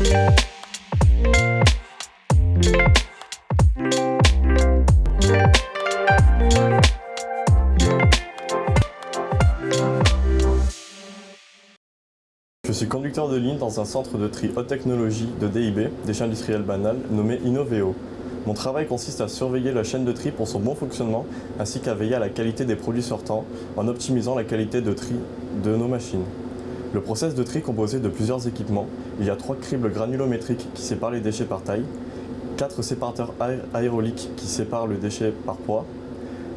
Je suis conducteur de ligne dans un centre de tri haute technologie de DIB, déchets industriels banals, nommé Innoveo. Mon travail consiste à surveiller la chaîne de tri pour son bon fonctionnement, ainsi qu'à veiller à la qualité des produits sortants, en optimisant la qualité de tri de nos machines. Le process de tri est composé de plusieurs équipements. Il y a trois cribles granulométriques qui séparent les déchets par taille, quatre séparateurs aéroliques qui séparent le déchet par poids,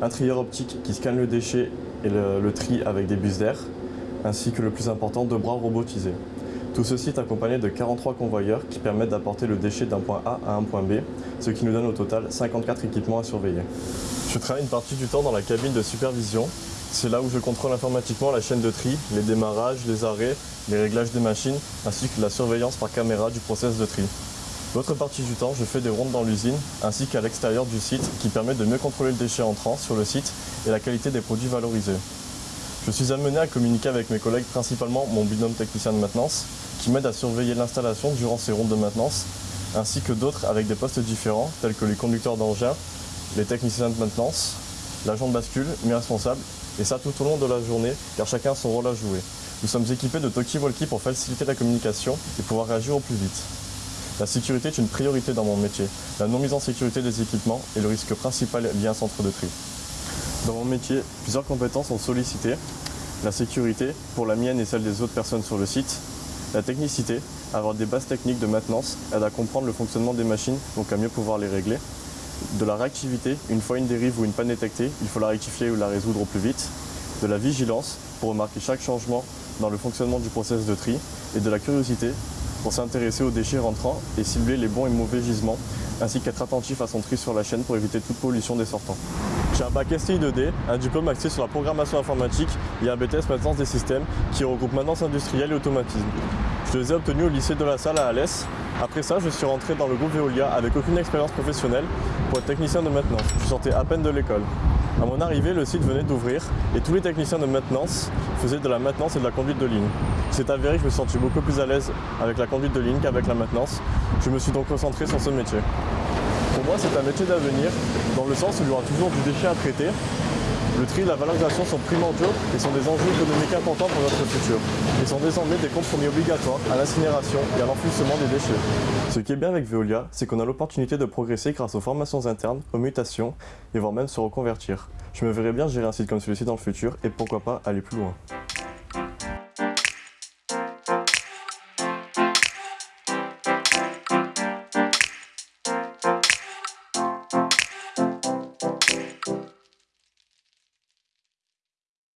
un trieur optique qui scanne le déchet et le, le tri avec des bus d'air, ainsi que le plus important, deux bras robotisés. Tout ceci est accompagné de 43 convoyeurs qui permettent d'apporter le déchet d'un point A à un point B, ce qui nous donne au total 54 équipements à surveiller. Je travaille une partie du temps dans la cabine de supervision. C'est là où je contrôle informatiquement la chaîne de tri, les démarrages, les arrêts, les réglages des machines, ainsi que la surveillance par caméra du process de tri. L'autre partie du temps, je fais des rondes dans l'usine, ainsi qu'à l'extérieur du site, qui permet de mieux contrôler le déchet entrant sur le site et la qualité des produits valorisés. Je suis amené à communiquer avec mes collègues, principalement mon binôme technicien de maintenance, qui m'aide à surveiller l'installation durant ces rondes de maintenance, ainsi que d'autres avec des postes différents, tels que les conducteurs d'engins, les techniciens de maintenance, l'agent de bascule, mes responsables, et ça tout au long de la journée, car chacun a son rôle à jouer. Nous sommes équipés de talkie-walkie pour faciliter la communication et pouvoir réagir au plus vite. La sécurité est une priorité dans mon métier. La non-mise en sécurité des équipements est le risque principal lié à un centre de tri. Dans mon métier, plusieurs compétences sont sollicitées. La sécurité, pour la mienne et celle des autres personnes sur le site. La technicité, avoir des bases techniques de maintenance aide à comprendre le fonctionnement des machines, donc à mieux pouvoir les régler. De la réactivité, une fois une dérive ou une panne détectée, il faut la rectifier ou la résoudre au plus vite. De la vigilance, pour remarquer chaque changement dans le fonctionnement du process de tri. Et de la curiosité, pour s'intéresser aux déchets rentrants et cibler les bons et mauvais gisements, ainsi qu'être attentif à son tri sur la chaîne pour éviter toute pollution des sortants. J'ai un bac STI 2D, un diplôme axé sur la programmation informatique et un BTS maintenance des systèmes qui regroupe maintenance industrielle et automatisme. Je les ai obtenus au lycée de la Salle à Alès. Après ça, je suis rentré dans le groupe Veolia avec aucune expérience professionnelle pour être technicien de maintenance. Je sortais à peine de l'école. À mon arrivée, le site venait d'ouvrir et tous les techniciens de maintenance faisaient de la maintenance et de la conduite de ligne. C'est avéré que je me sentis beaucoup plus à l'aise avec la conduite de ligne qu'avec la maintenance. Je me suis donc concentré sur ce métier. Pour moi, c'est un métier d'avenir, dans le sens où il y aura toujours du déchet à traiter. Le tri et la valorisation sont primordiaux et sont des enjeux économiques importants pour notre futur. Ils sont désormais des compromis obligatoires à l'incinération et à l'enfouissement des déchets. Ce qui est bien avec Veolia, c'est qu'on a l'opportunité de progresser grâce aux formations internes, aux mutations et voire même se reconvertir. Je me verrais bien gérer un site comme celui-ci dans le futur et pourquoi pas aller plus loin.